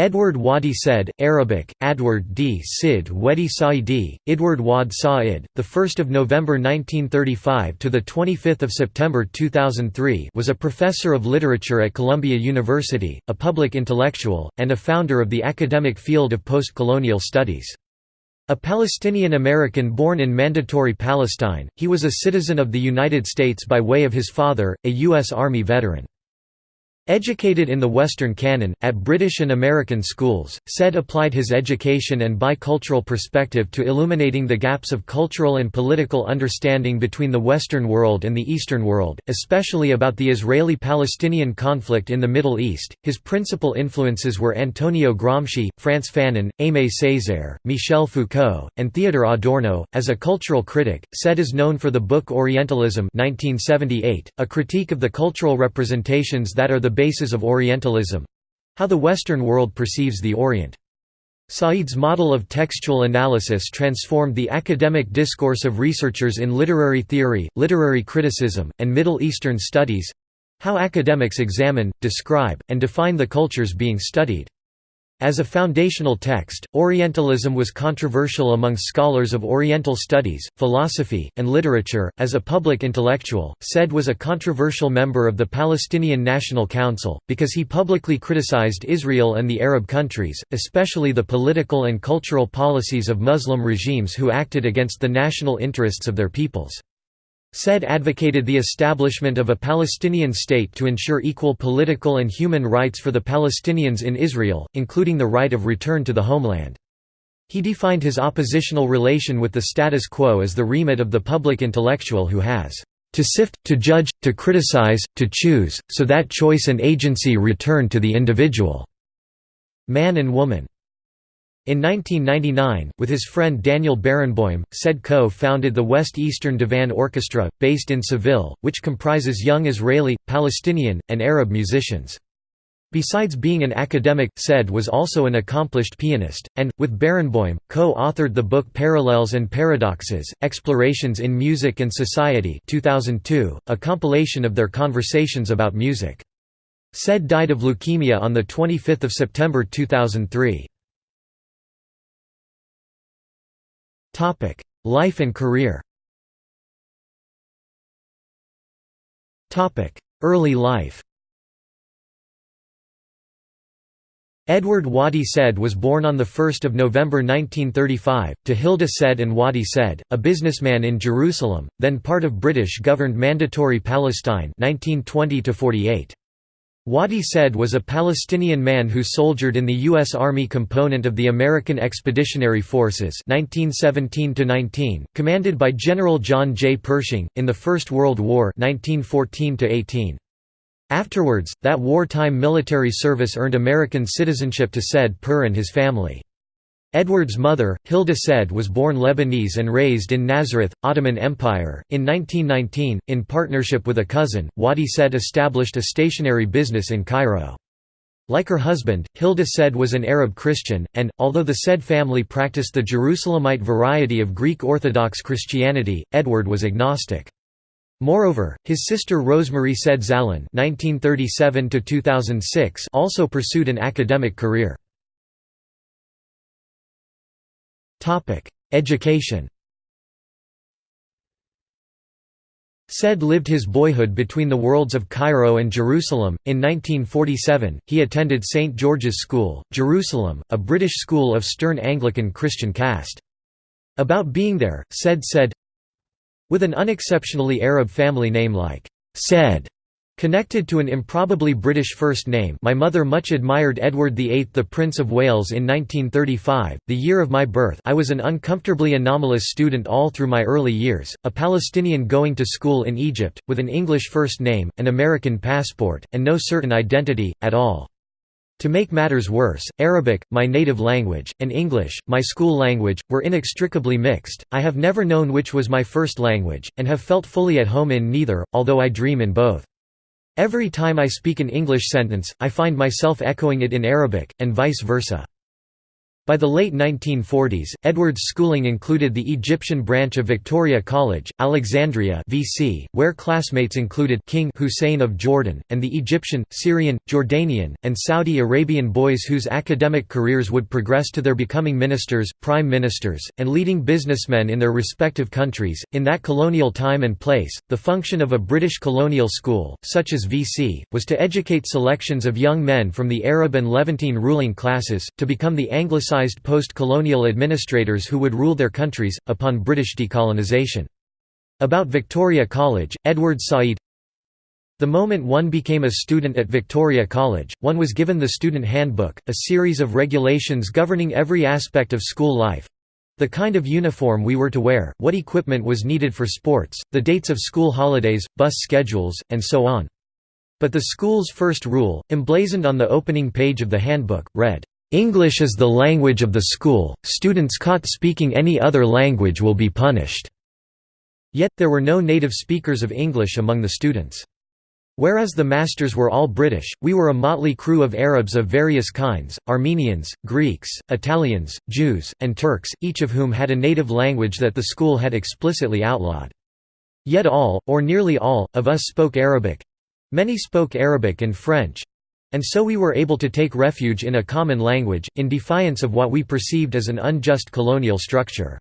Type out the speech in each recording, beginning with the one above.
Edward Wadi Said, Arabic, Adward d Sid Wedi Saidi, Idward Wad Sa'id, the 1st of November 1935 to the 25th of September 2003, was a professor of literature at Columbia University, a public intellectual, and a founder of the academic field of postcolonial studies. A Palestinian American born in Mandatory Palestine, he was a citizen of the United States by way of his father, a U.S. Army veteran. Educated in the Western canon, at British and American schools, Said applied his education and bicultural perspective to illuminating the gaps of cultural and political understanding between the Western world and the Eastern world, especially about the Israeli Palestinian conflict in the Middle East. His principal influences were Antonio Gramsci, Frantz Fanon, Aimé Césaire, Michel Foucault, and Theodor Adorno. As a cultural critic, Said is known for the book Orientalism, 1978, a critique of the cultural representations that are the basis of Orientalism—how the Western world perceives the Orient. Said's model of textual analysis transformed the academic discourse of researchers in literary theory, literary criticism, and Middle Eastern studies—how academics examine, describe, and define the cultures being studied. As a foundational text, Orientalism was controversial among scholars of Oriental studies, philosophy, and literature. As a public intellectual, Said was a controversial member of the Palestinian National Council, because he publicly criticized Israel and the Arab countries, especially the political and cultural policies of Muslim regimes who acted against the national interests of their peoples. Said advocated the establishment of a Palestinian state to ensure equal political and human rights for the Palestinians in Israel, including the right of return to the homeland. He defined his oppositional relation with the status quo as the remit of the public intellectual who has to sift, to judge, to criticize, to choose, so that choice and agency return to the individual." Man and woman. In 1999, with his friend Daniel Barenboim, Said co-founded the West Eastern Divan Orchestra, based in Seville, which comprises young Israeli, Palestinian, and Arab musicians. Besides being an academic, Said was also an accomplished pianist, and, with Barenboim, co-authored the book Parallels and Paradoxes, Explorations in Music and Society 2002, a compilation of their conversations about music. Said died of leukemia on 25 September 2003. Topic: Life and career. Topic: Early life. Edward Wadi Said was born on 1 November 1935, to Hilda Said and Wadi Said, a businessman in Jerusalem, then part of British-governed Mandatory Palestine 1920 -48. Wadi Said was a Palestinian man who soldiered in the U.S. Army component of the American Expeditionary Forces 1917 commanded by General John J. Pershing, in the First World War 1914 Afterwards, that wartime military service earned American citizenship to Said Pur and his family. Edward's mother, Hilda Said was born Lebanese and raised in Nazareth, Ottoman Empire. In 1919, in partnership with a cousin, Wadi Said established a stationery business in Cairo. Like her husband, Hilda Said was an Arab Christian, and, although the Said family practiced the Jerusalemite variety of Greek Orthodox Christianity, Edward was agnostic. Moreover, his sister Rosemarie Said Zahlan also pursued an academic career. Education Said lived his boyhood between the worlds of Cairo and Jerusalem. In 1947, he attended St. George's School, Jerusalem, a British school of stern Anglican Christian caste. About being there, Said said, With an unexceptionally Arab family name like Said, Connected to an improbably British first name my mother much admired Edward VIII the Prince of Wales in 1935, the year of my birth I was an uncomfortably anomalous student all through my early years, a Palestinian going to school in Egypt, with an English first name, an American passport, and no certain identity, at all. To make matters worse, Arabic, my native language, and English, my school language, were inextricably mixed. I have never known which was my first language, and have felt fully at home in neither, although I dream in both. Every time I speak an English sentence, I find myself echoing it in Arabic, and vice versa. By the late 1940s, Edward's schooling included the Egyptian branch of Victoria College, Alexandria VC, where classmates included King Hussein of Jordan, and the Egyptian, Syrian, Jordanian, and Saudi Arabian boys whose academic careers would progress to their becoming ministers, prime ministers, and leading businessmen in their respective countries. In that colonial time and place, the function of a British colonial school, such as VC, was to educate selections of young men from the Arab and Levantine ruling classes, to become the Anglicized post-colonial administrators who would rule their countries, upon British decolonisation. About Victoria College, Edward Said The moment one became a student at Victoria College, one was given the Student Handbook, a series of regulations governing every aspect of school life, the kind of uniform we were to wear, what equipment was needed for sports, the dates of school holidays, bus schedules, and so on. But the school's first rule, emblazoned on the opening page of the handbook, read, English is the language of the school, students caught speaking any other language will be punished." Yet, there were no native speakers of English among the students. Whereas the masters were all British, we were a motley crew of Arabs of various kinds, Armenians, Greeks, Italians, Jews, and Turks, each of whom had a native language that the school had explicitly outlawed. Yet all, or nearly all, of us spoke Arabic. Many spoke Arabic and French, and so we were able to take refuge in a common language, in defiance of what we perceived as an unjust colonial structure.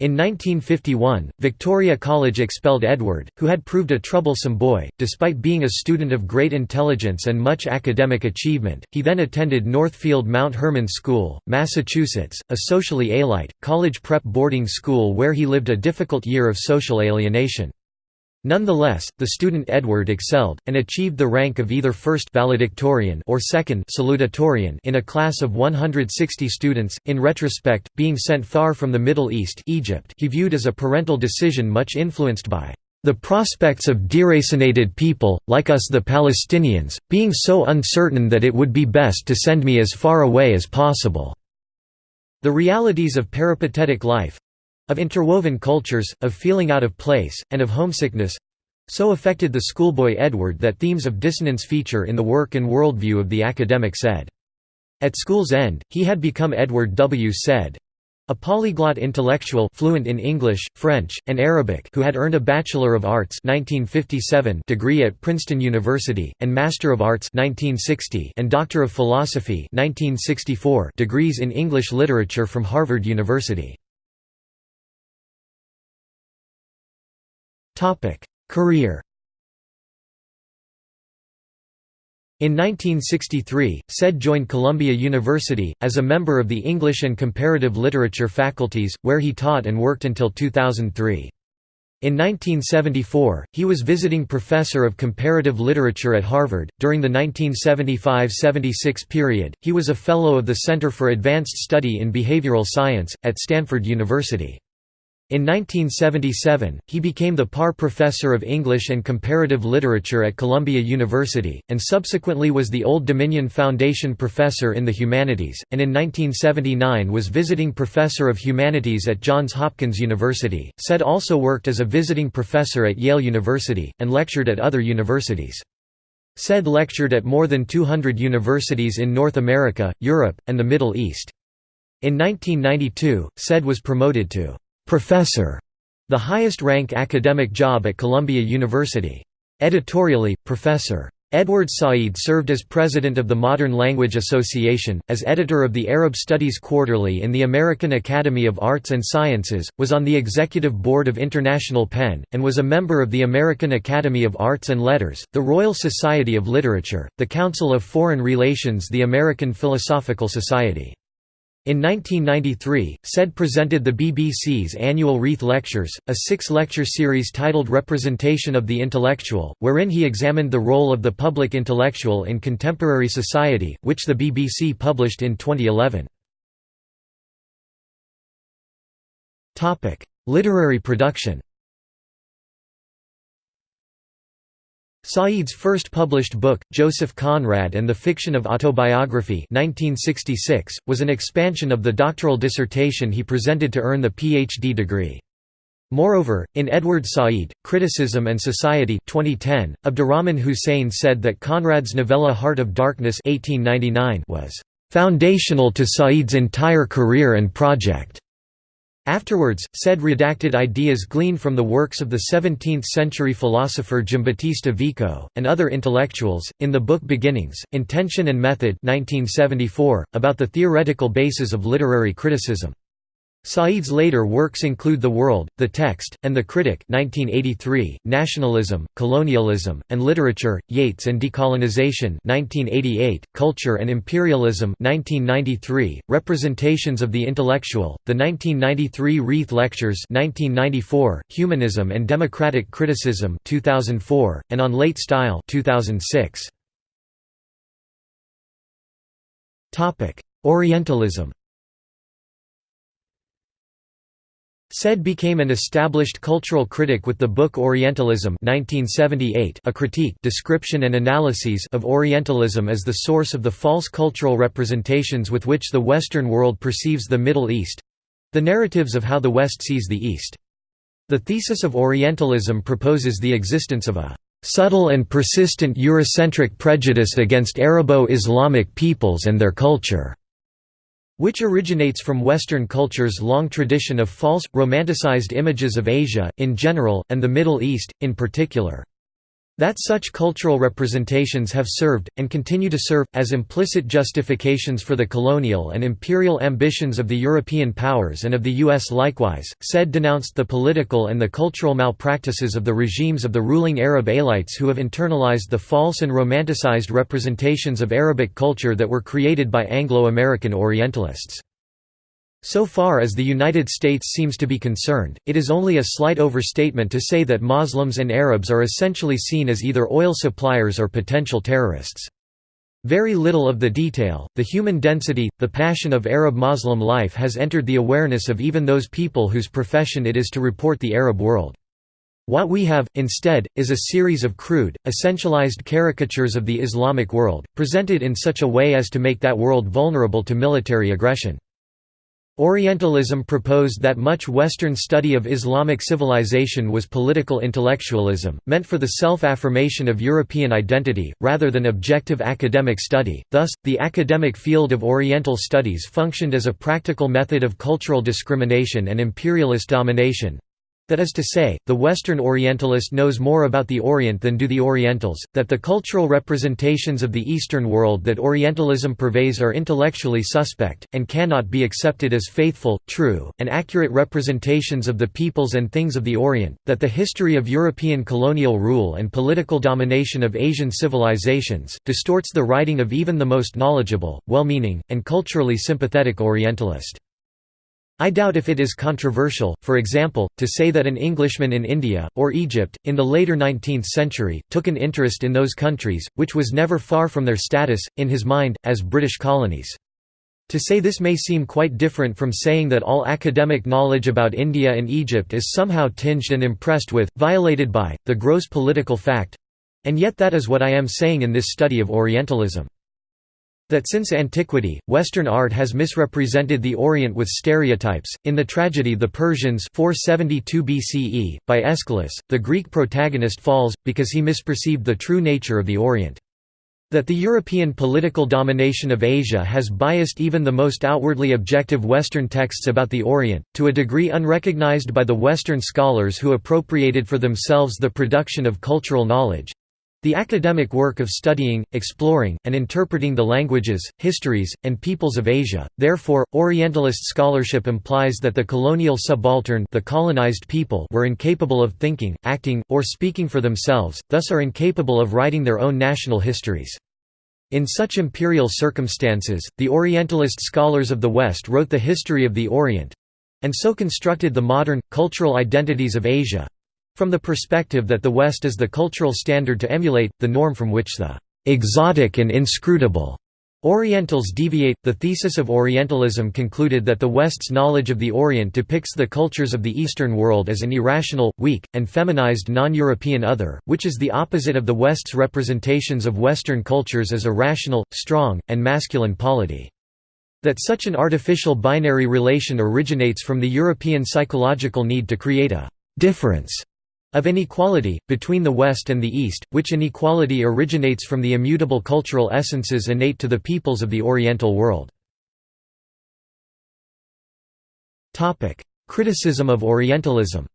In 1951, Victoria College expelled Edward, who had proved a troublesome boy, despite being a student of great intelligence and much academic achievement. He then attended Northfield Mount Hermon School, Massachusetts, a socially alite, college prep boarding school where he lived a difficult year of social alienation. Nonetheless, the student Edward excelled, and achieved the rank of either first valedictorian or second salutatorian in a class of 160 students. In retrospect, being sent far from the Middle East Egypt he viewed as a parental decision much influenced by the prospects of deracinated people, like us the Palestinians, being so uncertain that it would be best to send me as far away as possible." The realities of peripatetic life, of interwoven cultures, of feeling out of place, and of homesickness—so affected the schoolboy Edward that themes of dissonance feature in the work and worldview of the academic Said. At school's end, he had become Edward W. Said, a polyglot intellectual fluent in English, French, and Arabic who had earned a Bachelor of Arts 1957 degree at Princeton University, and Master of Arts 1960 and Doctor of Philosophy 1964 degrees in English Literature from Harvard University. Career In 1963, Said joined Columbia University, as a member of the English and Comparative Literature faculties, where he taught and worked until 2003. In 1974, he was visiting professor of comparative literature at Harvard. During the 1975–76 period, he was a fellow of the Center for Advanced Study in Behavioral Science at Stanford University. In 1977, he became the Parr Professor of English and Comparative Literature at Columbia University, and subsequently was the Old Dominion Foundation Professor in the Humanities, and in 1979 was Visiting Professor of Humanities at Johns Hopkins University. Said also worked as a visiting professor at Yale University, and lectured at other universities. Said lectured at more than 200 universities in North America, Europe, and the Middle East. In 1992, Said was promoted to Professor, the highest rank academic job at Columbia University. Editorially, Professor. Edward Said served as president of the Modern Language Association, as editor of the Arab Studies Quarterly in the American Academy of Arts and Sciences, was on the executive board of International PEN, and was a member of the American Academy of Arts and Letters, the Royal Society of Literature, the Council of Foreign Relations the American Philosophical Society. In 1993, Said presented the BBC's annual Reith Lectures, a six-lecture series titled Representation of the Intellectual, wherein he examined the role of the public intellectual in contemporary society, which the BBC published in 2011. Literary production Said's first published book, Joseph Conrad and the Fiction of Autobiography 1966, was an expansion of the doctoral dissertation he presented to earn the Ph.D. degree. Moreover, in Edward Said, Criticism and Society 2010, Abdurrahman Hussain said that Conrad's novella Heart of Darkness 1899 was "...foundational to Said's entire career and project." Afterwards, said redacted ideas gleaned from the works of the 17th-century philosopher Giambattista Vico, and other intellectuals, in the book Beginnings, Intention and Method 1974, about the theoretical basis of literary criticism. Said's later works include The World, The Text, and The Critic 1983, Nationalism, Colonialism, and Literature, Yeats and Decolonization 1988, Culture and Imperialism 1993, Representations of the Intellectual, the 1993 Reith Lectures 1994, Humanism and Democratic Criticism 2004, and On Late Style 2006. Orientalism Said became an established cultural critic with the book Orientalism 1978, a critique description and analyses of Orientalism as the source of the false cultural representations with which the Western world perceives the Middle East—the narratives of how the West sees the East. The thesis of Orientalism proposes the existence of a subtle and persistent Eurocentric prejudice against Arabo-Islamic peoples and their culture which originates from Western culture's long tradition of false, romanticized images of Asia, in general, and the Middle East, in particular. That such cultural representations have served, and continue to serve, as implicit justifications for the colonial and imperial ambitions of the European powers and of the U.S. likewise, said denounced the political and the cultural malpractices of the regimes of the ruling Arab elites who have internalized the false and romanticized representations of Arabic culture that were created by Anglo-American Orientalists. So far as the United States seems to be concerned, it is only a slight overstatement to say that Muslims and Arabs are essentially seen as either oil suppliers or potential terrorists. Very little of the detail, the human density, the passion of Arab-Muslim life has entered the awareness of even those people whose profession it is to report the Arab world. What we have, instead, is a series of crude, essentialized caricatures of the Islamic world, presented in such a way as to make that world vulnerable to military aggression. Orientalism proposed that much Western study of Islamic civilization was political intellectualism, meant for the self-affirmation of European identity, rather than objective academic study. Thus, the academic field of Oriental studies functioned as a practical method of cultural discrimination and imperialist domination, that is to say, the Western Orientalist knows more about the Orient than do the Orientals, that the cultural representations of the Eastern world that Orientalism purveys are intellectually suspect, and cannot be accepted as faithful, true, and accurate representations of the peoples and things of the Orient, that the history of European colonial rule and political domination of Asian civilizations, distorts the writing of even the most knowledgeable, well-meaning, and culturally sympathetic Orientalist. I doubt if it is controversial, for example, to say that an Englishman in India, or Egypt, in the later 19th century, took an interest in those countries, which was never far from their status, in his mind, as British colonies. To say this may seem quite different from saying that all academic knowledge about India and Egypt is somehow tinged and impressed with, violated by, the gross political fact—and yet that is what I am saying in this study of Orientalism. That since antiquity, Western art has misrepresented the Orient with stereotypes. In the tragedy The Persians 472 BCE, by Aeschylus, the Greek protagonist falls, because he misperceived the true nature of the Orient. That the European political domination of Asia has biased even the most outwardly objective Western texts about the Orient, to a degree unrecognized by the Western scholars who appropriated for themselves the production of cultural knowledge, the academic work of studying, exploring, and interpreting the languages, histories, and peoples of Asia, therefore, Orientalist scholarship implies that the colonial subaltern the colonized people were incapable of thinking, acting, or speaking for themselves, thus are incapable of writing their own national histories. In such imperial circumstances, the Orientalist scholars of the West wrote the history of the Orient—and so constructed the modern, cultural identities of Asia, from the perspective that the West is the cultural standard to emulate, the norm from which the exotic and inscrutable Orientals deviate. The thesis of Orientalism concluded that the West's knowledge of the Orient depicts the cultures of the Eastern world as an irrational, weak, and feminized non European other, which is the opposite of the West's representations of Western cultures as a rational, strong, and masculine polity. That such an artificial binary relation originates from the European psychological need to create a difference of inequality, between the West and the East, which inequality originates from the immutable cultural essences innate to the peoples of the Oriental world. Criticism of Orientalism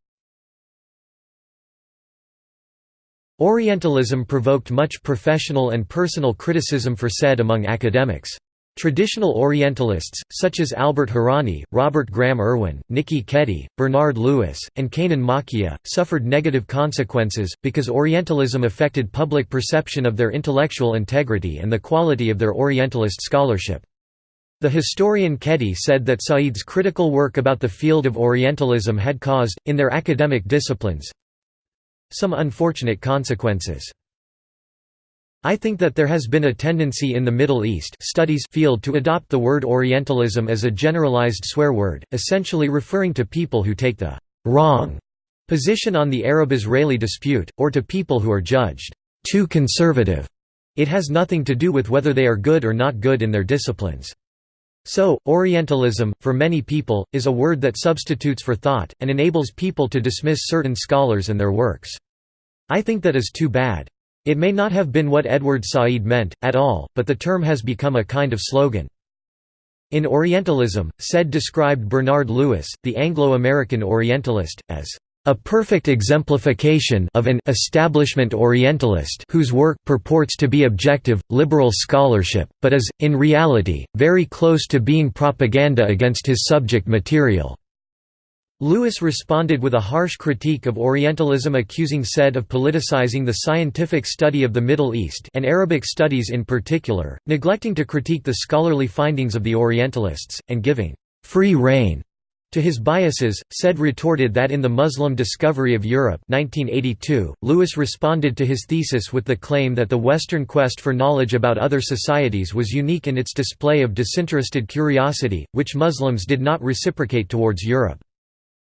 Orientalism provoked much professional and personal criticism for said among academics. Traditional Orientalists, such as Albert Hourani, Robert Graham Irwin, Nikki Keddie, Bernard Lewis, and Kanan Makiya, suffered negative consequences, because Orientalism affected public perception of their intellectual integrity and the quality of their Orientalist scholarship. The historian Keddie said that Said's critical work about the field of Orientalism had caused, in their academic disciplines, some unfortunate consequences. I think that there has been a tendency in the Middle East studies field to adopt the word Orientalism as a generalized swear word, essentially referring to people who take the «wrong» position on the Arab-Israeli dispute, or to people who are judged «too conservative». It has nothing to do with whether they are good or not good in their disciplines. So, Orientalism, for many people, is a word that substitutes for thought, and enables people to dismiss certain scholars and their works. I think that is too bad. It may not have been what Edward Said meant, at all, but the term has become a kind of slogan. In Orientalism, Said described Bernard Lewis, the Anglo-American Orientalist, as a perfect exemplification of an establishment Orientalist whose work purports to be objective, liberal scholarship, but is, in reality, very close to being propaganda against his subject material. Lewis responded with a harsh critique of Orientalism accusing Said of politicizing the scientific study of the Middle East and Arabic studies in particular, neglecting to critique the scholarly findings of the Orientalists, and giving «free rein» to his biases. Said retorted that in The Muslim Discovery of Europe 1982, Lewis responded to his thesis with the claim that the Western quest for knowledge about other societies was unique in its display of disinterested curiosity, which Muslims did not reciprocate towards Europe.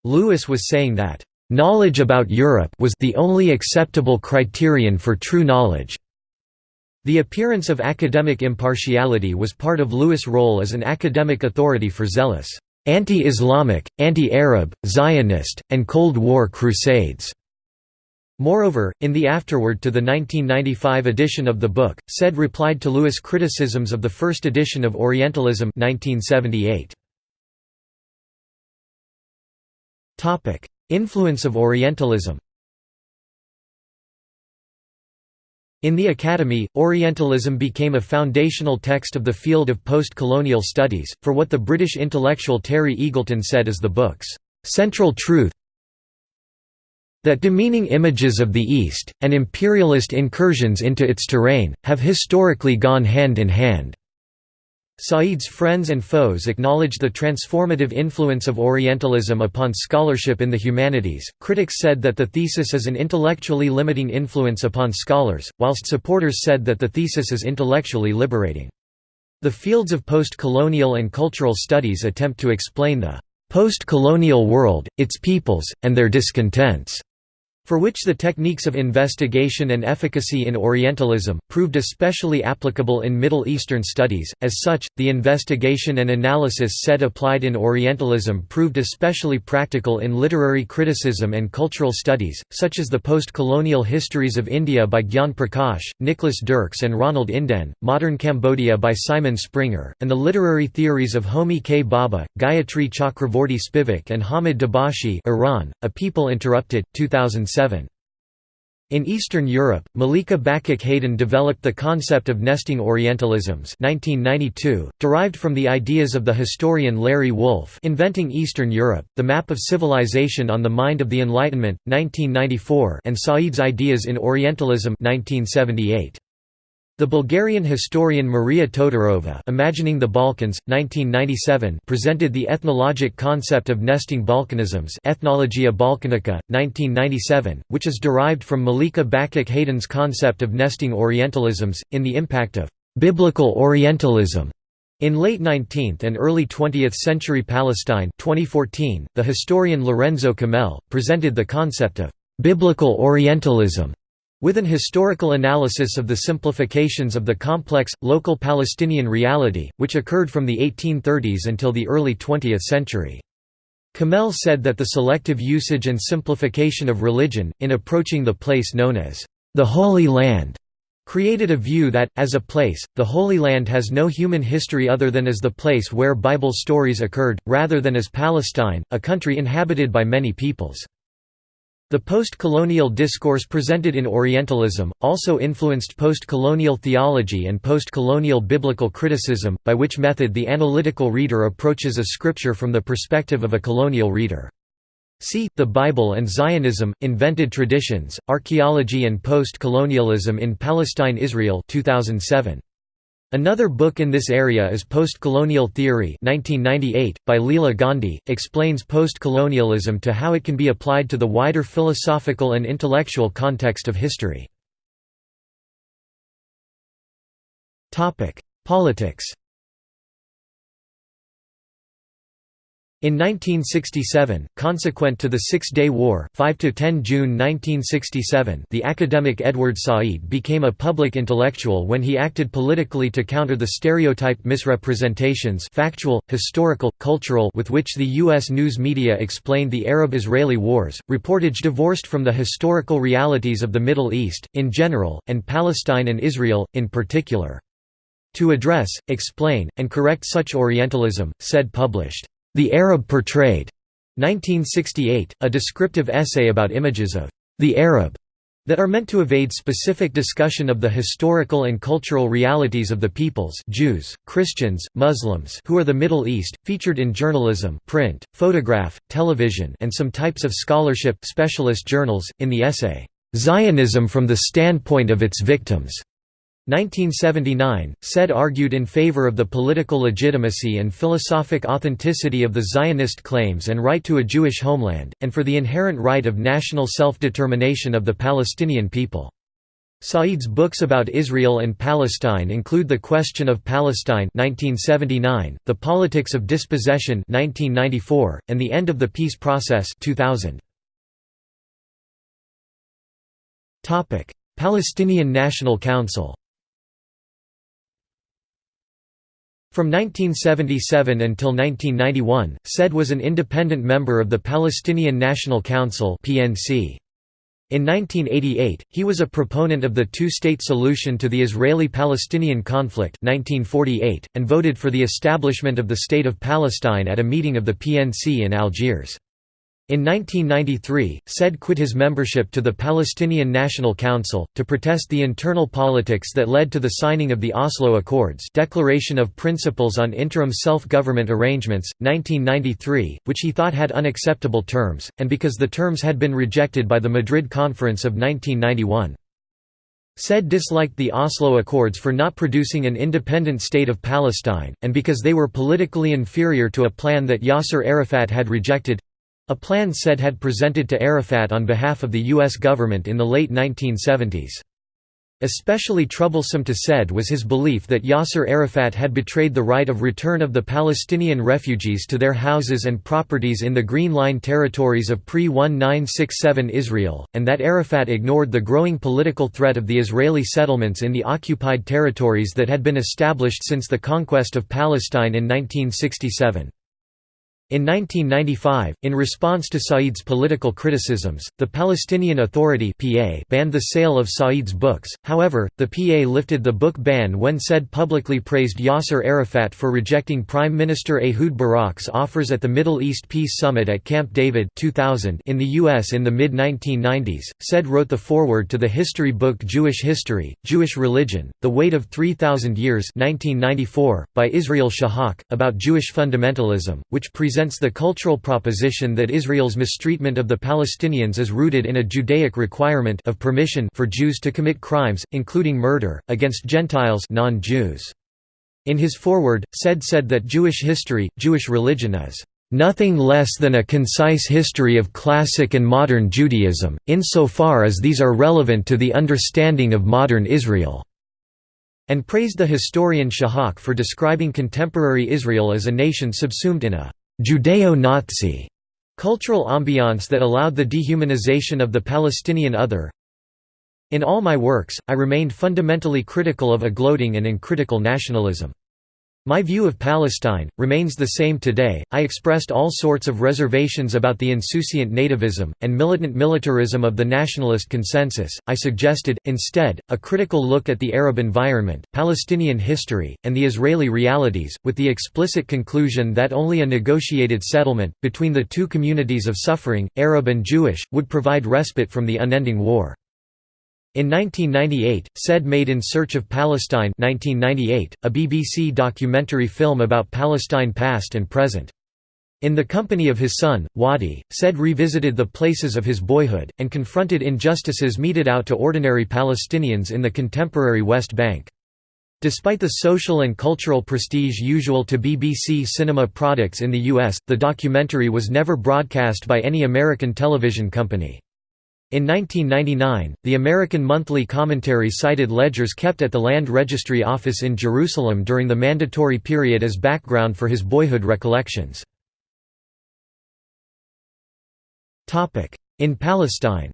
Lewis was saying that, "...knowledge about Europe was the only acceptable criterion for true knowledge." The appearance of academic impartiality was part of Lewis' role as an academic authority for zealous, anti-Islamic, anti-Arab, Zionist, and Cold War crusades. Moreover, in the afterword to the 1995 edition of the book, Said replied to Lewis' criticisms of the first edition of Orientalism 1978. Topic: Influence of Orientalism. In the Academy, Orientalism became a foundational text of the field of post-colonial studies, for what the British intellectual Terry Eagleton said is the book's central truth that demeaning images of the East, and imperialist incursions into its terrain, have historically gone hand in hand. Said's friends and foes acknowledged the transformative influence of Orientalism upon scholarship in the humanities. Critics said that the thesis is an intellectually limiting influence upon scholars, whilst supporters said that the thesis is intellectually liberating. The fields of post-colonial and cultural studies attempt to explain the post-colonial world, its peoples, and their discontents for which the techniques of investigation and efficacy in Orientalism, proved especially applicable in Middle Eastern studies. As such, the investigation and analysis Said applied in Orientalism proved especially practical in literary criticism and cultural studies, such as the post-colonial histories of India by Gyan Prakash, Nicholas Dirks and Ronald Inden, Modern Cambodia by Simon Springer, and the literary theories of Homi K. Bhabha, Gayatri Chakravorty Spivak and Hamid Dabashi Iran, A People Interrupted, 2007. In Eastern Europe, Milica Bakić Hayden developed the concept of nesting Orientalisms 1992, derived from the ideas of the historian Larry Wolff Inventing Eastern Europe, The Map of Civilization on the Mind of the Enlightenment, 1994 and Said's Ideas in Orientalism 1978. The Bulgarian historian Maria Todorova Imagining the Balkans, 1997 presented the ethnologic concept of nesting Balkanisms Ethnologia Balkanica, 1997, which is derived from Milica Bakić Hayden's concept of nesting Orientalisms, in the impact of «biblical Orientalism» in late 19th and early 20th century Palestine 2014, the historian Lorenzo Kamel, presented the concept of «biblical Orientalism» With an historical analysis of the simplifications of the complex, local Palestinian reality, which occurred from the 1830s until the early 20th century. Kamel said that the selective usage and simplification of religion, in approaching the place known as the Holy Land, created a view that, as a place, the Holy Land has no human history other than as the place where Bible stories occurred, rather than as Palestine, a country inhabited by many peoples. The post-colonial discourse presented in Orientalism, also influenced post-colonial theology and post-colonial biblical criticism, by which method the analytical reader approaches a scripture from the perspective of a colonial reader. See, The Bible and Zionism, Invented Traditions, Archaeology and Post-Colonialism in Palestine-Israel 2007. Another book in this area is Post-Colonial Theory 1998, by Leela Gandhi, explains post-colonialism to how it can be applied to the wider philosophical and intellectual context of history. Politics In 1967, consequent to the Six-Day War 5 10 June 1967 the academic Edward Said became a public intellectual when he acted politically to counter the stereotyped misrepresentations factual, historical, cultural with which the U.S. news media explained the Arab-Israeli wars, reportage divorced from the historical realities of the Middle East, in general, and Palestine and Israel, in particular. To address, explain, and correct such Orientalism, said published the Arab Portrayed, 1968, a descriptive essay about images of the Arab that are meant to evade specific discussion of the historical and cultural realities of the peoples Jews, Christians, Muslims who are the Middle East, featured in journalism print, photograph, television and some types of scholarship specialist journals, in the essay, "'Zionism from the Standpoint of Its Victims' 1979, said argued in favor of the political legitimacy and philosophic authenticity of the Zionist claims and right to a Jewish homeland, and for the inherent right of national self-determination of the Palestinian people. Said's books about Israel and Palestine include The Question of Palestine 1979, The Politics of Dispossession 1994, and The End of the Peace Process 2000. Palestinian National Council From 1977 until 1991, SAID was an independent member of the Palestinian National Council (PNC). In 1988, he was a proponent of the two-state solution to the Israeli-Palestinian conflict 1948, and voted for the establishment of the State of Palestine at a meeting of the PNC in Algiers. In 1993, Said quit his membership to the Palestinian National Council, to protest the internal politics that led to the signing of the Oslo Accords Declaration of Principles on Interim Self-Government Arrangements, 1993, which he thought had unacceptable terms, and because the terms had been rejected by the Madrid Conference of 1991. Said disliked the Oslo Accords for not producing an independent state of Palestine, and because they were politically inferior to a plan that Yasser Arafat had rejected a plan Said had presented to Arafat on behalf of the U.S. government in the late 1970s. Especially troublesome to Said was his belief that Yasser Arafat had betrayed the right of return of the Palestinian refugees to their houses and properties in the Green Line territories of pre-1967 Israel, and that Arafat ignored the growing political threat of the Israeli settlements in the occupied territories that had been established since the conquest of Palestine in 1967. In 1995, in response to Said's political criticisms, the Palestinian Authority (PA) banned the sale of Said's books. However, the PA lifted the book ban when Said publicly praised Yasser Arafat for rejecting Prime Minister Ehud Barak's offers at the Middle East Peace Summit at Camp David 2000 in the US in the mid-1990s. Said wrote the foreword to the history book Jewish History: Jewish Religion: The Weight of 3000 Years 1994 by Israel Shahak about Jewish fundamentalism, which presents presents the cultural proposition that Israel's mistreatment of the Palestinians is rooted in a Judaic requirement of permission for Jews to commit crimes, including murder, against Gentiles non-Jews. In his foreword, Said said that Jewish history, Jewish religion is nothing less than a concise history of classic and modern Judaism, insofar as these are relevant to the understanding of modern Israel", and praised the historian Shahak for describing contemporary Israel as a nation subsumed in a Judeo-Nazi cultural ambiance that allowed the dehumanization of the Palestinian other. In all my works, I remained fundamentally critical of a gloating and uncritical nationalism. My view of Palestine, remains the same today. I expressed all sorts of reservations about the insouciant nativism, and militant militarism of the nationalist consensus. I suggested, instead, a critical look at the Arab environment, Palestinian history, and the Israeli realities, with the explicit conclusion that only a negotiated settlement, between the two communities of suffering, Arab and Jewish, would provide respite from the unending war. In 1998, Said made In Search of Palestine 1998, a BBC documentary film about Palestine past and present. In the company of his son, Wadi, Said revisited the places of his boyhood, and confronted injustices meted out to ordinary Palestinians in the contemporary West Bank. Despite the social and cultural prestige usual to BBC cinema products in the US, the documentary was never broadcast by any American television company. In 1999, the American Monthly Commentary cited ledgers kept at the Land Registry Office in Jerusalem during the mandatory period as background for his boyhood recollections. In Palestine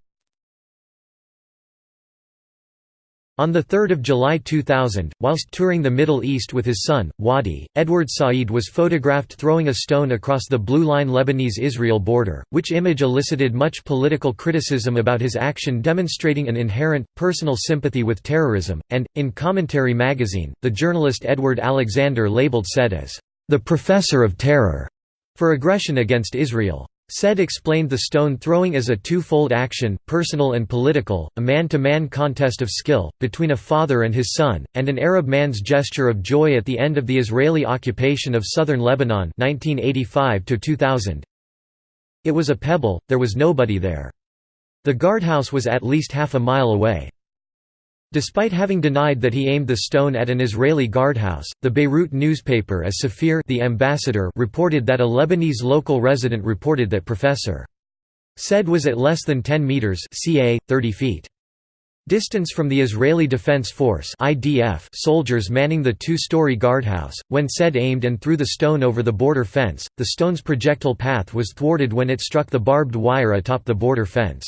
On 3 July 2000, whilst touring the Middle East with his son, Wadi, Edward Said was photographed throwing a stone across the Blue Line Lebanese-Israel border, which image elicited much political criticism about his action demonstrating an inherent, personal sympathy with terrorism, and, in Commentary magazine, the journalist Edward Alexander labeled Said as, "...the professor of terror", for aggression against Israel. Said explained the stone-throwing as a two-fold action, personal and political, a man-to-man -man contest of skill, between a father and his son, and an Arab man's gesture of joy at the end of the Israeli occupation of southern Lebanon 1985 -2000. It was a pebble, there was nobody there. The guardhouse was at least half a mile away. Despite having denied that he aimed the stone at an Israeli guardhouse, the Beirut newspaper as Safir the ambassador reported that a Lebanese local resident reported that Professor Said was at less than 10 meters ca 30 feet. Distance from the Israeli Defense Force (IDF) soldiers manning the two-story guardhouse. When Said aimed and threw the stone over the border fence, the stone's projectile path was thwarted when it struck the barbed wire atop the border fence.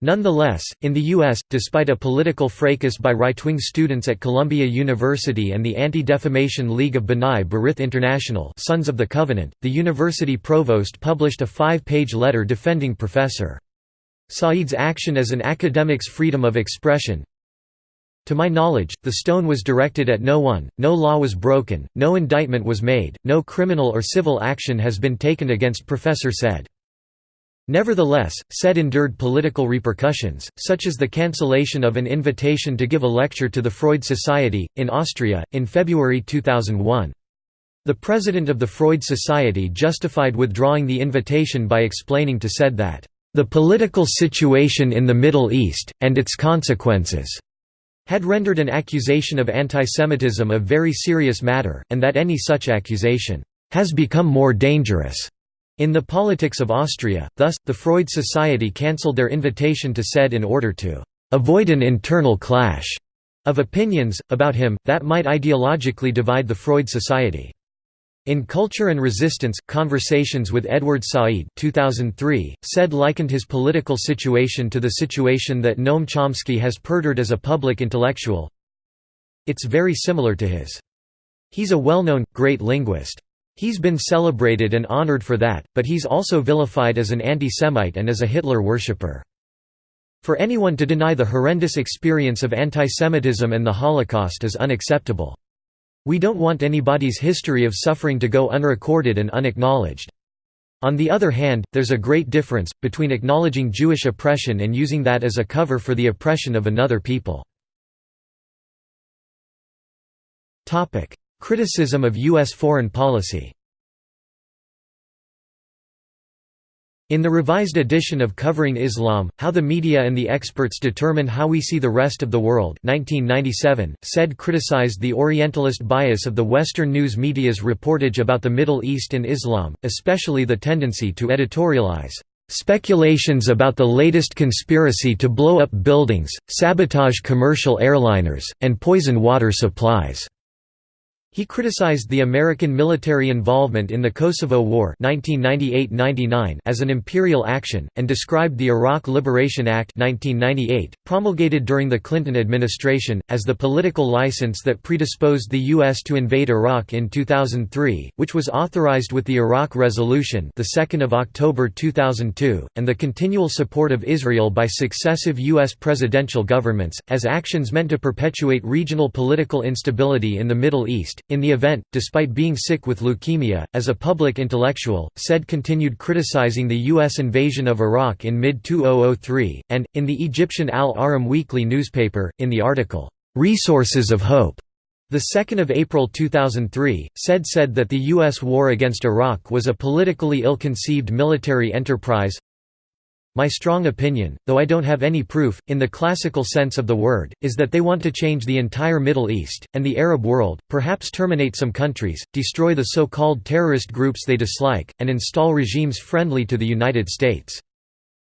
Nonetheless, in the U.S., despite a political fracas by right-wing students at Columbia University and the Anti-Defamation League of B'nai B'rith International Sons of the Covenant, the university provost published a five-page letter defending Professor. Said's action as an academic's freedom of expression. To my knowledge, the stone was directed at no one, no law was broken, no indictment was made, no criminal or civil action has been taken against Professor Said. Nevertheless, Said endured political repercussions, such as the cancellation of an invitation to give a lecture to the Freud Society, in Austria, in February 2001. The president of the Freud Society justified withdrawing the invitation by explaining to Said that, "...the political situation in the Middle East, and its consequences," had rendered an accusation of antisemitism a very serious matter, and that any such accusation, "...has become more dangerous." In the politics of Austria, thus, the Freud Society cancelled their invitation to Said in order to avoid an internal clash of opinions, about him, that might ideologically divide the Freud Society. In Culture and Resistance, Conversations with Edward Said 2003, Said likened his political situation to the situation that Noam Chomsky has perdured as a public intellectual. It's very similar to his. He's a well-known, great linguist. He's been celebrated and honored for that, but he's also vilified as an anti-Semite and as a Hitler worshipper. For anyone to deny the horrendous experience of antisemitism and the Holocaust is unacceptable. We don't want anybody's history of suffering to go unrecorded and unacknowledged. On the other hand, there's a great difference, between acknowledging Jewish oppression and using that as a cover for the oppression of another people. Criticism of U.S. foreign policy In the revised edition of Covering Islam, How the Media and the Experts Determine How We See the Rest of the World 1997, Said criticized the Orientalist bias of the Western news media's reportage about the Middle East and Islam, especially the tendency to editorialize Speculations about the latest conspiracy to blow up buildings, sabotage commercial airliners, and poison water supplies He criticized the American military involvement in the Kosovo War 1998–99 as an imperial action, and described the Iraq Liberation Act 1998, promulgated during the Clinton administration, as the political license that predisposed the U.S. to invade Iraq in 2003, which was authorized with the Iraq Resolution the 2nd of October 2002, and the continual support of Israel by successive U.S. presidential governments, as actions meant to perpetuate regional political instability in the Middle East in the event, despite being sick with leukemia, as a public intellectual, Said continued criticizing the U.S. invasion of Iraq in mid-2003, and, in the Egyptian Al-Ahram weekly newspaper, in the article, "'Resources of Hope' The 2nd of April 2003, Said said that the U.S. war against Iraq was a politically ill-conceived military enterprise my strong opinion, though I don't have any proof, in the classical sense of the word, is that they want to change the entire Middle East, and the Arab world, perhaps terminate some countries, destroy the so-called terrorist groups they dislike, and install regimes friendly to the United States.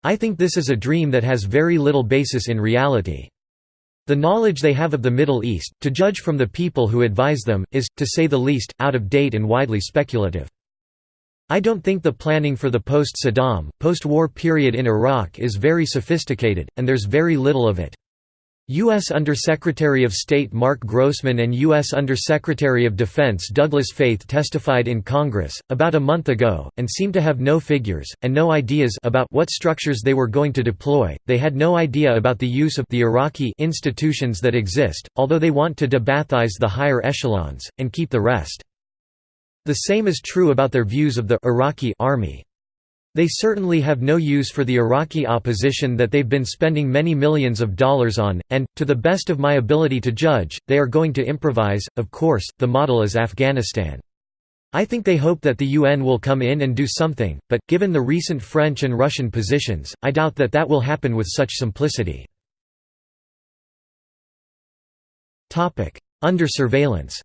I think this is a dream that has very little basis in reality. The knowledge they have of the Middle East, to judge from the people who advise them, is, to say the least, out of date and widely speculative. I don't think the planning for the post-Saddam, post-war period in Iraq is very sophisticated, and there's very little of it. U.S. Undersecretary of State Mark Grossman and U.S. Undersecretary of Defense Douglas Feith testified in Congress, about a month ago, and seemed to have no figures, and no ideas about what structures they were going to deploy. They had no idea about the use of the Iraqi institutions that exist, although they want to debathize the higher echelons, and keep the rest. The same is true about their views of the Iraqi army. They certainly have no use for the Iraqi opposition that they've been spending many millions of dollars on, and, to the best of my ability to judge, they are going to improvise. Of course, the model is Afghanistan. I think they hope that the UN will come in and do something, but, given the recent French and Russian positions, I doubt that that will happen with such simplicity. Under surveillance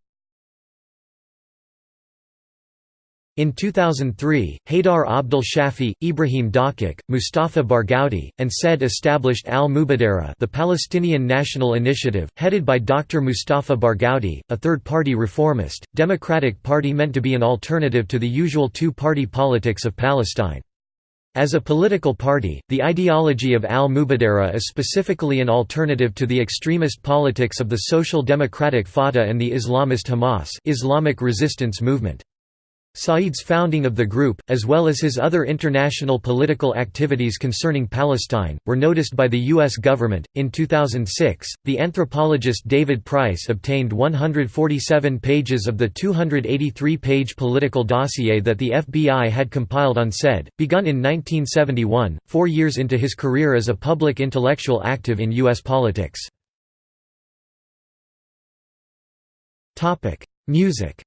In 2003, Haydar Abdul Shafi, Ibrahim Dakak, Mustafa Barghouti, and Said established Al-Mubadara the Palestinian National Initiative, headed by Dr. Mustafa Barghouti, a third-party reformist, democratic party meant to be an alternative to the usual two-party politics of Palestine. As a political party, the ideology of al-Mubadara is specifically an alternative to the extremist politics of the Social Democratic Fatah and the Islamist Hamas Islamic Resistance Movement. Said's founding of the group, as well as his other international political activities concerning Palestine, were noticed by the U.S. government. In 2006, the anthropologist David Price obtained 147 pages of the 283 page political dossier that the FBI had compiled on Said, begun in 1971, four years into his career as a public intellectual active in U.S. politics. Music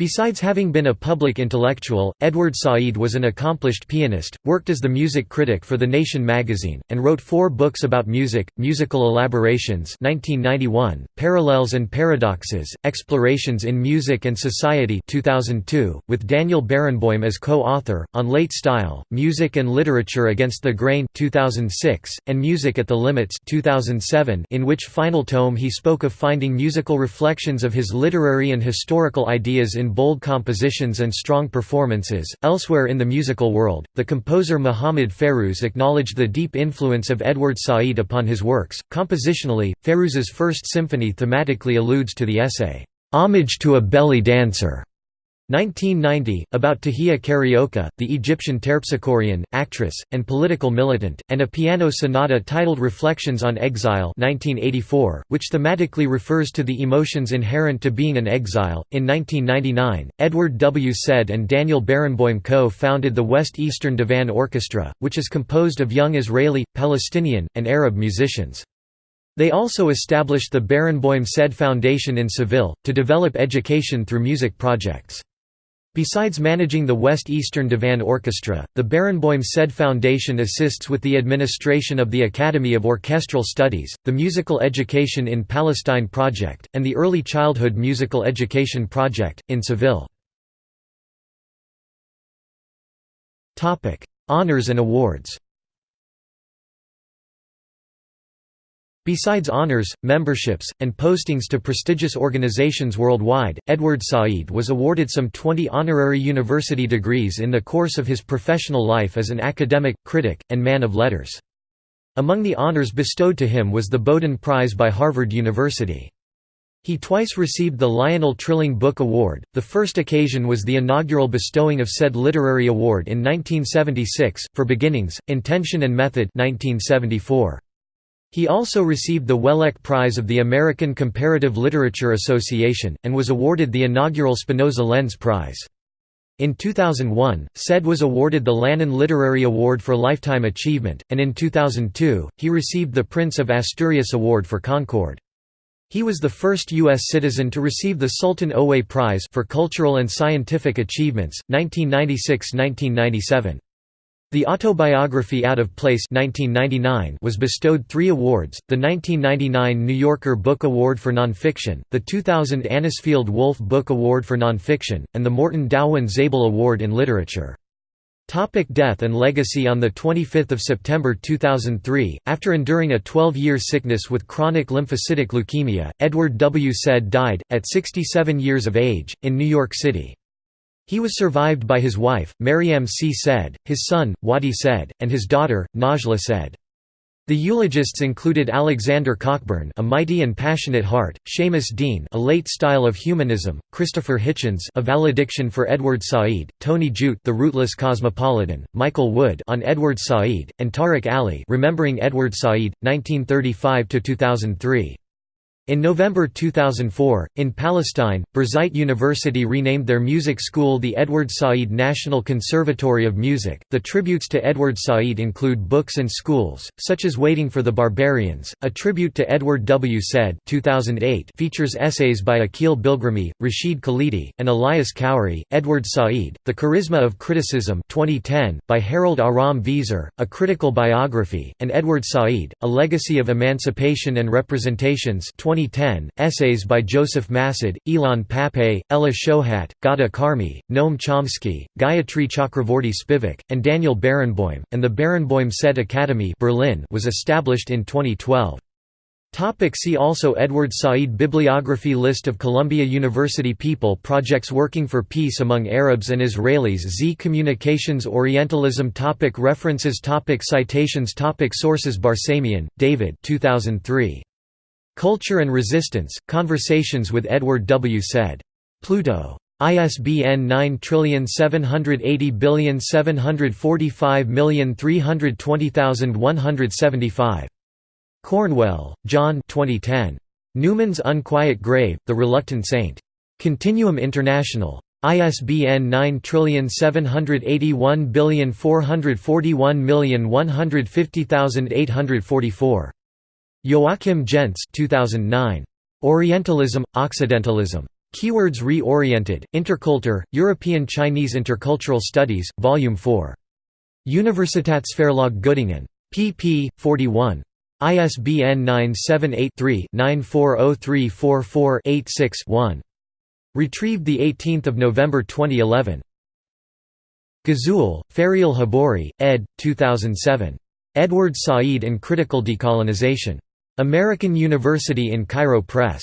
Besides having been a public intellectual, Edward Said was an accomplished pianist, worked as the music critic for The Nation magazine, and wrote four books about music, Musical Elaborations 1991, Parallels and Paradoxes, Explorations in Music and Society 2002, with Daniel Barenboim as co-author, on late style, Music and Literature Against the Grain 2006, and Music at the Limits 2007, in which final tome he spoke of finding musical reflections of his literary and historical ideas in bold compositions and strong performances. Elsewhere in the musical world, the composer Mohammed Fairouz acknowledged the deep influence of Edward Said upon his works. Compositionally, Fairouz's first symphony thematically alludes to the essay, Homage to a Belly Dancer 1990, about Tahia Carioca, the Egyptian terpsichorean, actress, and political militant, and a piano sonata titled Reflections on Exile 1984, which thematically refers to the emotions inherent to being an exile. In 1999, Edward W. Said and Daniel Barenboim co-founded the West Eastern Divan Orchestra, which is composed of young Israeli, Palestinian, and Arab musicians. They also established the Barenboim Said Foundation in Seville, to develop education through music projects. Besides managing the West Eastern Divan Orchestra, the Barenboim Said Foundation assists with the administration of the Academy of Orchestral Studies, the Musical Education in Palestine Project, and the Early Childhood Musical Education Project, in Seville. Honours and awards Besides honors, memberships, and postings to prestigious organizations worldwide, Edward Said was awarded some 20 honorary university degrees in the course of his professional life as an academic, critic, and man of letters. Among the honors bestowed to him was the Bowdoin Prize by Harvard University. He twice received the Lionel Trilling Book Award, the first occasion was the inaugural bestowing of said literary award in 1976, for Beginnings, Intention and Method 1974. He also received the Wellek Prize of the American Comparative Literature Association, and was awarded the inaugural Spinoza Lens Prize. In 2001, Said was awarded the Lannan Literary Award for Lifetime Achievement, and in 2002, he received the Prince of Asturias Award for Concord. He was the first U.S. citizen to receive the Sultan Owais Prize for Cultural and Scientific Achievements, 1996–1997. The autobiography Out of Place 1999 was bestowed three awards, the 1999 New Yorker Book Award for Nonfiction, the 2000 Anisfield Wolf Book Award for Nonfiction, and the Morton Dauwen Zabel Award in Literature. Topic death and legacy On 25 September 2003, after enduring a 12-year sickness with chronic lymphocytic leukemia, Edward W. Said died, at 67 years of age, in New York City. He was survived by his wife, Mariam C. Said, his son, Wadie Said, and his daughter, Najla Said. The eulogists included Alexander Cockburn a mighty and passionate heart, Seamus Deane a late style of humanism, Christopher Hitchens a valediction for Edward Said, Tony Judt the rootless cosmopolitan, Michael Wood on Edward Said, and Tariq Ali remembering Edward Said, 1935–2003. In November 2004, in Palestine, Birzeit University renamed their music school the Edward Said National Conservatory of Music. The tributes to Edward Said include books and schools, such as Waiting for the Barbarians, a tribute to Edward W. Said 2008 features essays by Akeel Bilgrami, Rashid Khalidi, and Elias Khoury. Edward Said, The Charisma of Criticism 2010, by Harold Aram Veeser, a critical biography, and Edward Said, A Legacy of Emancipation and Representations 2010, essays by Joseph Massad, Ilan Pappé, Ella Shohat, Ghada Karmi, Noam Chomsky, Gayatri Chakravorty Spivak, and Daniel Barenboim, and the Barenboim Said Academy Berlin was established in 2012. Topic see also Edward Said Bibliography List of Columbia University People Projects Working for Peace Among Arabs and Israelis Z Communications Orientalism topic References topic Citations topic Sources Barsamian, David 2003. Culture and Resistance, Conversations with Edward W. Said. Pluto. ISBN 9780745320175. Cornwell, John 2010. Newman's Unquiet Grave, The Reluctant Saint. Continuum International. ISBN 9781441150844. Joachim Gentz 2009. Orientalism, Occidentalism. Keywords Reoriented, Interculture, European Chinese Intercultural Studies, Volume 4. Universitätsverlag Göttingen. pp. 41. ISBN 978-3-940344-86-1. Retrieved 18 November 2011. Ghazoul, Ferial Jabouri, ed. 2007. Edward Said and Critical Decolonization. American University in Cairo Press.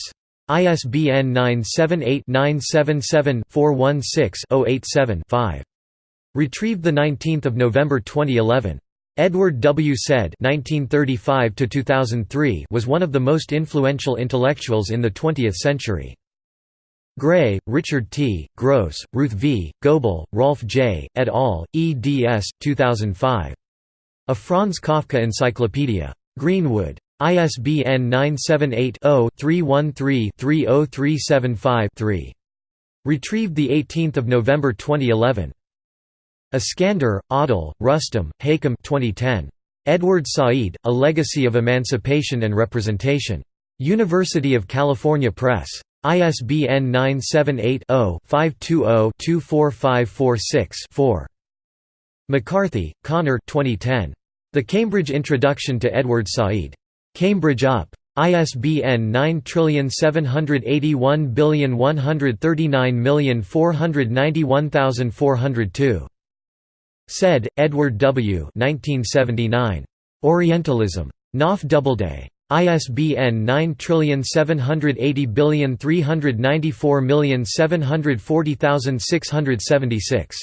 ISBN 978-977-416-087-5. Retrieved 19 November 2011. Edward W. Said (1935–2003) was one of the most influential intellectuals in the 20th century. Gray, Richard T., Gross, Ruth V., Goebel, Rolf J., et al., eds. 2005. A Franz Kafka Encyclopedia. Greenwood. ISBN 978-0-313-30375-3. Retrieved 18 November 2011. Iskandar, Adil, Rustom, Hakim 2010. Edward Said, A Legacy of Emancipation and Representation. University of California Press. ISBN 978-0-520-24546-4. McCarthy, Conor 2010. The Cambridge Introduction to Edward Said. Cambridge UP. ISBN 9781139491402. Said, Edward W. 1979. Orientalism. Knopf Doubleday. ISBN 9780394740676.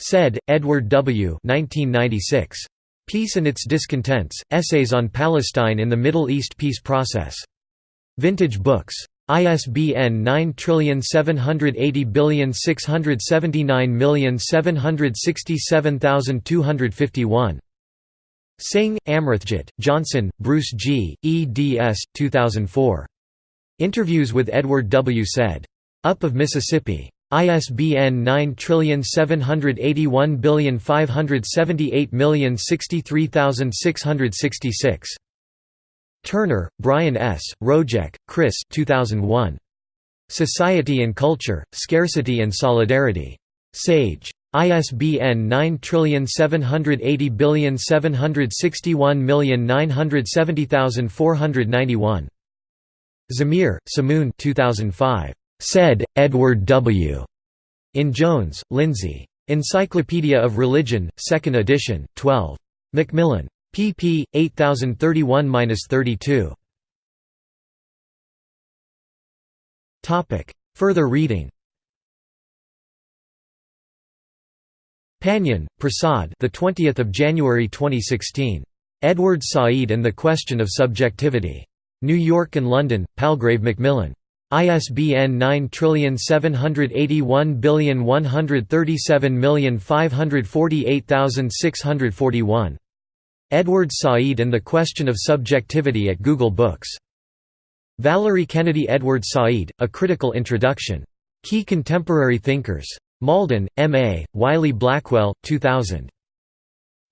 Said, Edward W. 1996. Peace and Its Discontents, Essays on Palestine in the Middle East Peace Process. Vintage Books. ISBN 9780679767251. Singh, Amritjit, Johnson, Bruce G., eds. 2004. Interviews with Edward W. Said. Up of Mississippi. ISBN 9781578063666. Turner, Brian S., Rojek, Chris 2001. Society and Culture, Scarcity and Solidarity. Sage. ISBN 9780761970491. Zamir, Shamoon 2005. Said, Edward W. In Jones, Lindsay. Encyclopedia of Religion, 2nd edition, 12. Macmillan. pp. 8031–32. Further reading Pannian, Prasad. The 20th of January 2016. Edward Said and the Question of Subjectivity. New York and London: Palgrave Macmillan. ISBN 9781137548641. Edward Said and the Question of Subjectivity at Google Books. Valerie Kennedy Edward Said, A Critical Introduction. Key Contemporary Thinkers. Malden, M. A., Wiley Blackwell, 2000.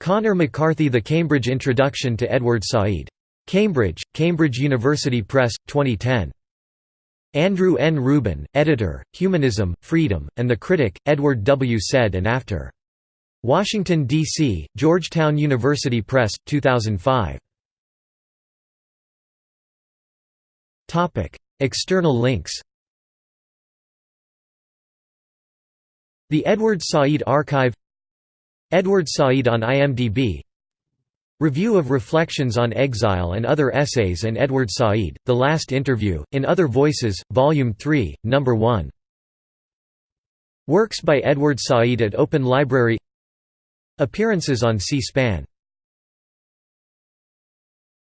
Conor McCarthy The Cambridge Introduction to Edward Said. Cambridge, Cambridge University Press, 2010. Andrew N. Rubin, editor, Humanism, Freedom, and the Critic, Edward W. Said and After. Washington, D.C., Georgetown University Press, 2005. External links The Edward Said Archive Edward Said on IMDb Review of Reflections on Exile and Other Essays and Edward Said, The Last Interview, in Other Voices, Volume 3, No. 1 Works by Edward Said at Open Library Appearances on C-SPAN